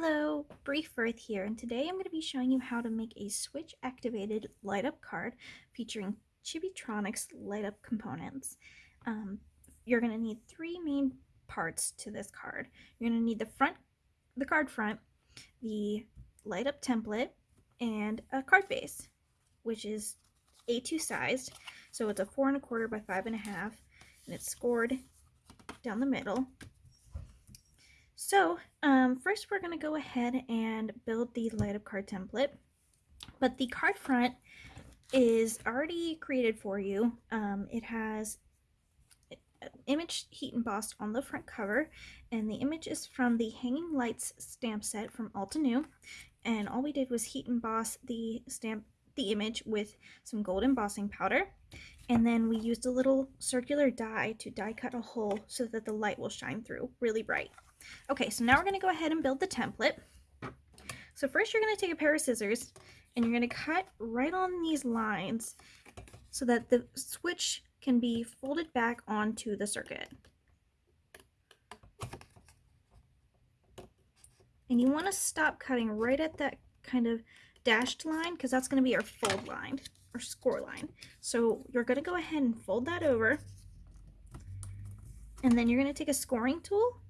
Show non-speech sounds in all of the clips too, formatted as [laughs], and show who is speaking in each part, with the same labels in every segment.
Speaker 1: Hello, Brief Earth here, and today I'm going to be showing you how to make a switch activated light up card featuring Chibitronics light up components. Um, you're going to need three main parts to this card. You're going to need the front, the card front, the light up template, and a card base, which is A2 sized. So it's a four and a quarter by five and a half, and it's scored down the middle. So um, first we're going to go ahead and build the light up card template. But the card front is already created for you. Um, it has image heat embossed on the front cover and the image is from the Hanging Lights stamp set from Altenew and all we did was heat emboss the stamp the image with some gold embossing powder and then we used a little circular die to die cut a hole so that the light will shine through really bright. Okay, so now we're going to go ahead and build the template. So first you're going to take a pair of scissors and you're going to cut right on these lines so that the switch can be folded back onto the circuit. And you want to stop cutting right at that kind of dashed line because that's going to be our fold line or score line. So you're going to go ahead and fold that over and then you're going to take a scoring tool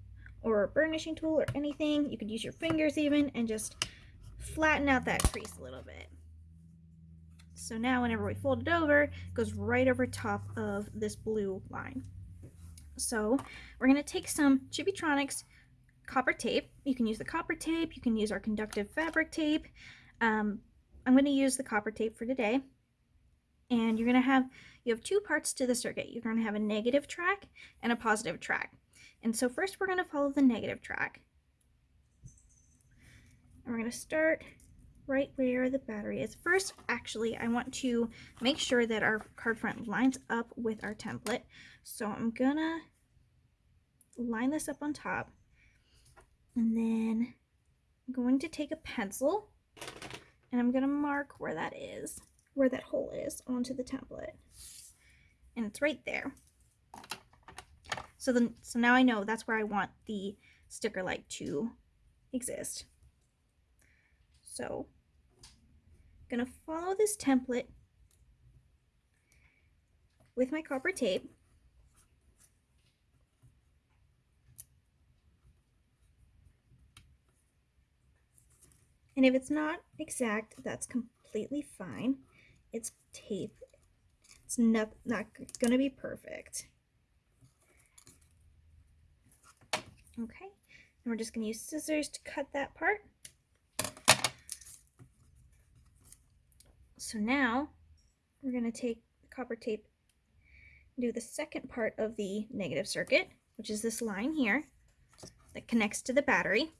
Speaker 1: or a burnishing tool or anything. You could use your fingers even and just flatten out that crease a little bit. So now whenever we fold it over, it goes right over top of this blue line. So we're going to take some Chibitronics copper tape. You can use the copper tape, you can use our conductive fabric tape. Um, I'm going to use the copper tape for today. And you're going to have, you have two parts to the circuit. You're going to have a negative track and a positive track. And so first we're going to follow the negative track. And we're going to start right where the battery is. First, actually, I want to make sure that our card front lines up with our template. So I'm gonna line this up on top. And then I'm going to take a pencil and I'm gonna mark where that is, where that hole is onto the template. And it's right there. So then, so now I know that's where I want the sticker light to exist. So I'm going to follow this template with my copper tape. And if it's not exact, that's completely fine. It's tape. It's not, not going to be perfect. Okay, and we're just going to use scissors to cut that part. So now we're going to take the copper tape do the second part of the negative circuit, which is this line here that connects to the battery.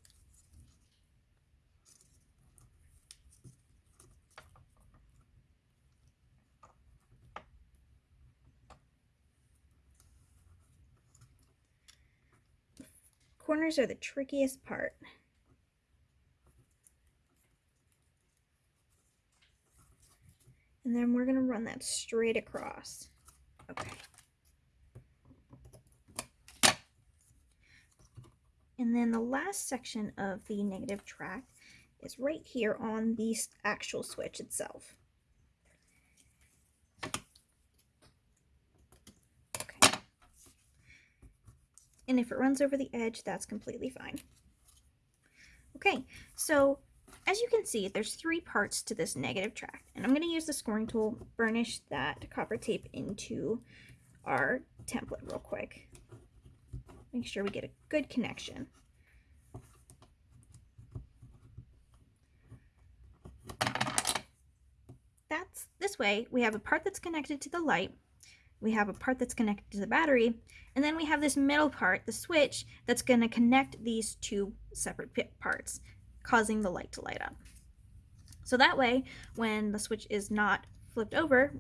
Speaker 1: Corners are the trickiest part. And then we're going to run that straight across. Okay. And then the last section of the negative track is right here on the actual switch itself. And if it runs over the edge, that's completely fine. Okay, so as you can see, there's three parts to this negative track. And I'm going to use the scoring tool, burnish that copper tape into our template real quick. Make sure we get a good connection. That's this way, we have a part that's connected to the light we have a part that's connected to the battery, and then we have this middle part, the switch, that's going to connect these two separate parts, causing the light to light up. So that way, when the switch is not flipped over,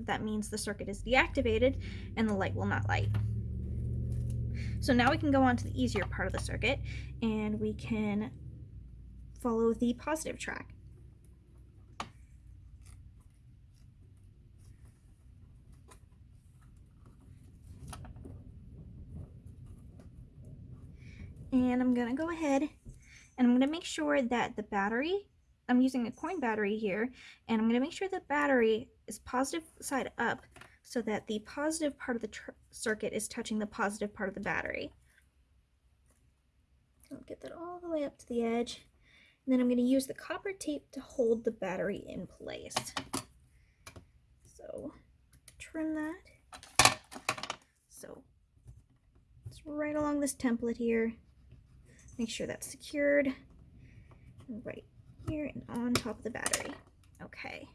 Speaker 1: that means the circuit is deactivated and the light will not light. So now we can go on to the easier part of the circuit and we can follow the positive track. And I'm to go ahead And I'm to make sure that the battery, I'm using a coin battery here, and I'm to make sure the battery is positive side up so that the positive part of the circuit is touching the positive part of the battery. I'll get that all the way up to the edge. And then I'm going to use the copper tape to hold the battery in place. So trim that. So it's right along this template here. Make sure that's secured right here and on top of the battery. Okay.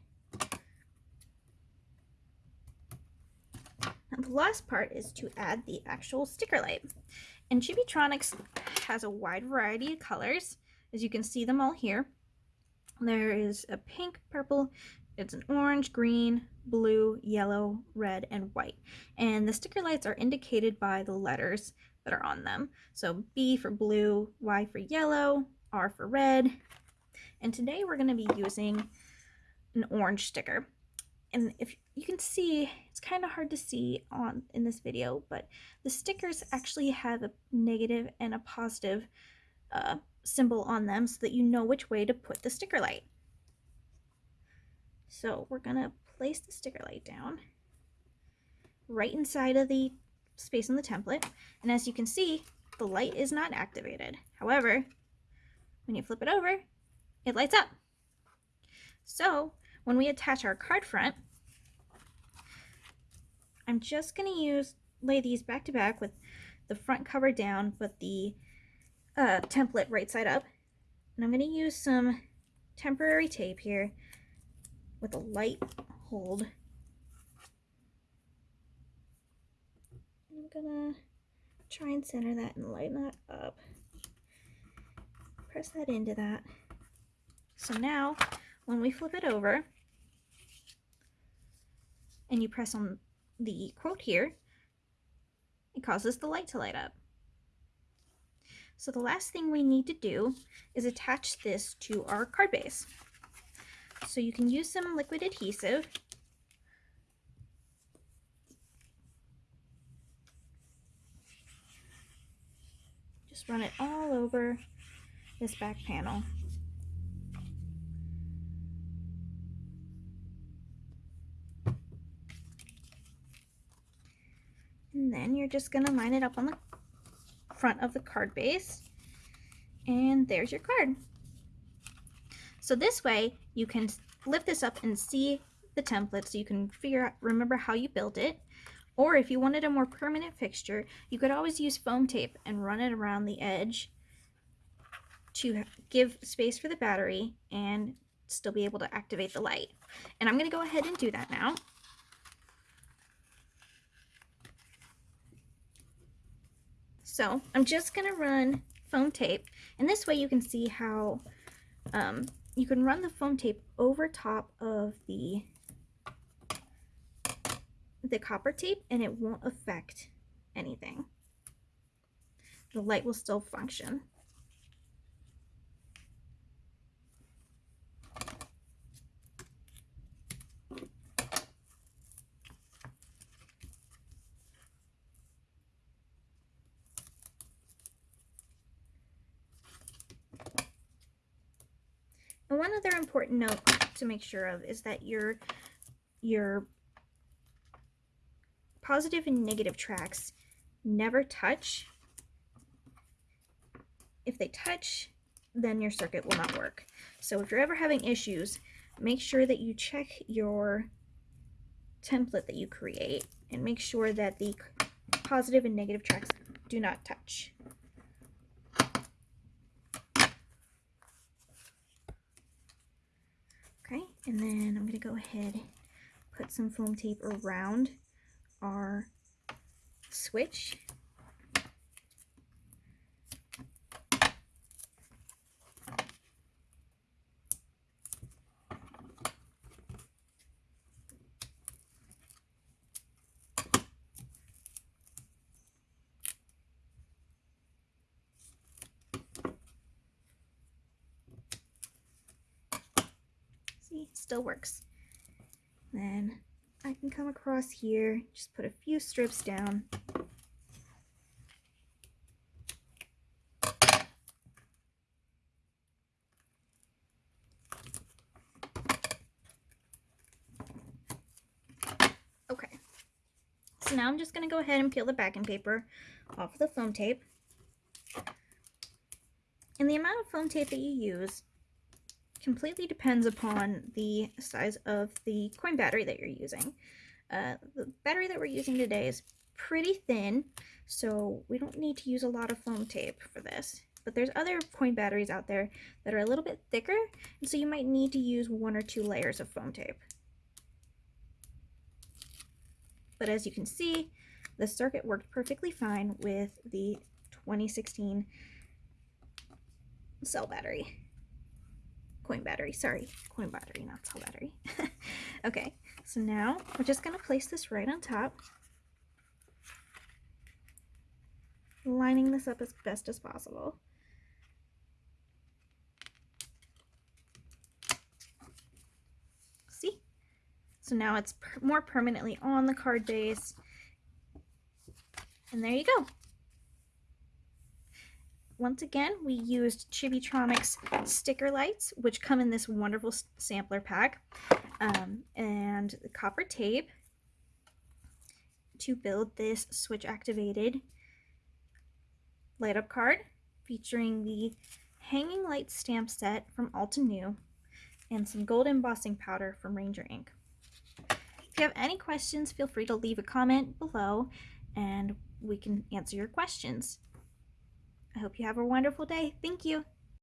Speaker 1: Now the last part is to add the actual sticker light. And Chibitronics has a wide variety of colors, as you can see them all here. There is a pink, purple, it's an orange, green, blue, yellow, red, and white. And the sticker lights are indicated by the letters that are on them. So B for blue, Y for yellow, R for red. And today we're going to be using an orange sticker. And if you can see, it's kind of hard to see on in this video, but the stickers actually have a negative and a positive uh, symbol on them so that you know which way to put the sticker light. So we're going to place the sticker light down right inside of the space in the template. And as you can see, the light is not activated. However, when you flip it over, it lights up. So when we attach our card front, I'm just going to use lay these back to back with the front cover down, but the uh, template right side up. And I'm going to use some temporary tape here with a light hold gonna try and center that and lighten that up. Press that into that. So now, when we flip it over, and you press on the quote here, it causes the light to light up. So the last thing we need to do is attach this to our card base. So you can use some liquid adhesive just run it all over this back panel. And then you're just going to line it up on the front of the card base. And there's your card. So this way you can lift this up and see the template so you can figure out, remember how you built it. Or if you wanted a more permanent fixture, you could always use foam tape and run it around the edge to give space for the battery and still be able to activate the light. And I'm going to go ahead and do that now. So I'm just going to run foam tape and this way you can see how um, you can run the foam tape over top of the the copper tape and it won't affect anything. The light will still function. And one other important note to make sure of is that your your positive and negative tracks never touch. If they touch, then your circuit will not work. So if you're ever having issues, make sure that you check your template that you create and make sure that the positive and negative tracks do not touch. Okay, and then I'm going to go ahead put some foam tape around our switch. See, still works. Then can come across here, just put a few strips down. Okay, so now I'm just going to go ahead and peel the backing paper off the foam tape. And the amount of foam tape that you use completely depends upon the size of the coin battery that you're using. Uh, the battery that we're using today is pretty thin, so we don't need to use a lot of foam tape for this. But there's other coin batteries out there that are a little bit thicker, and so you might need to use one or two layers of foam tape. But as you can see, the circuit worked perfectly fine with the 2016 cell battery. Coin battery, sorry, coin battery, not cell battery. [laughs] okay, so now we're just gonna place this right on top. Lining this up as best as possible. See? So now it's per more permanently on the card base. And there you go. Once again, we used Chibitronics sticker lights, which come in this wonderful sampler pack, um, and the copper tape to build this switch activated light up card featuring the hanging light stamp set from Altenew and some gold embossing powder from Ranger ink. If you have any questions, feel free to leave a comment below and we can answer your questions. I hope you have a wonderful day. Thank you.